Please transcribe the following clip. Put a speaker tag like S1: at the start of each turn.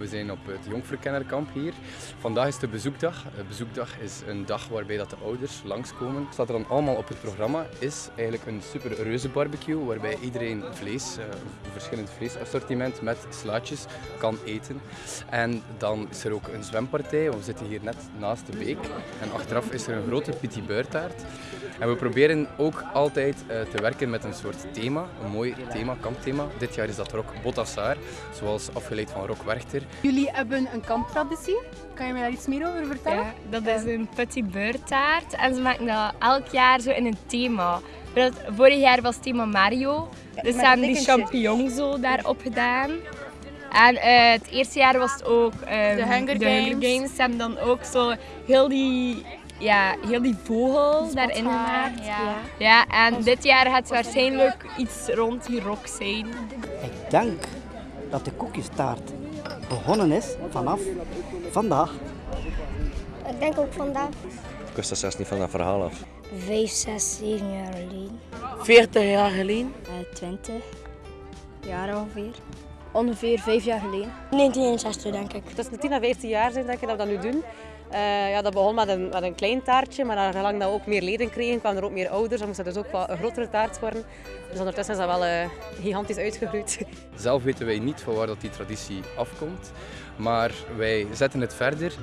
S1: We zijn op het Jongverkennerkamp hier. Vandaag is de bezoekdag. De bezoekdag is een dag waarbij dat de ouders langskomen. Wat er dan allemaal op het programma is eigenlijk een super reuze barbecue waarbij iedereen vlees, eh, een verschillend vleesassortiment met slaatjes kan eten. En dan is er ook een zwempartij. We zitten hier net naast de beek. En achteraf is er een grote petit beurtaart. En we proberen ook altijd eh, te werken met een soort thema, een mooi thema, kampthema. Dit jaar is dat Rock Botassar, zoals afgeleid van Rock Werchter.
S2: Jullie hebben een kamptraditie. Kan je mij daar iets meer over vertellen?
S3: Ja, dat is een petit beurtaart en ze maken dat elk jaar zo in een thema. Vorig jaar was het thema Mario, dus ze hebben die champignons zo daarop gedaan. En eh, het eerste jaar was het ook ehm,
S2: De Hunger Games.
S3: Ze hebben dan ook zo heel die, ja, heel die vogel daarin gemaakt.
S2: Ja.
S3: Ja, en dit jaar gaat het waarschijnlijk iets rond die rock zijn.
S4: Ik denk dat de koekjestaart begonnen is vanaf vandaag.
S5: Ik denk ook vandaag.
S6: Ik wist dat zelfs niet van dat verhaal af.
S5: 5, 6, 7 jaar geleden.
S7: 40 jaar geleden.
S5: 20 jaar ongeveer.
S2: Ongeveer vijf jaar geleden.
S5: 1961 denk ik.
S8: Tussen de 10 en 15 jaar zijn denk ik dat we dat nu doen. Eh, ja, dat begon met een, met een klein taartje, maar naar gelang dat we ook meer leden kregen, kwamen er ook meer ouders. Dan moest dat dus ook wel een grotere taart worden. Dus ondertussen is dat wel eh, gigantisch uitgegroeid.
S1: Zelf weten wij niet van waar dat die traditie afkomt, maar wij zetten het verder.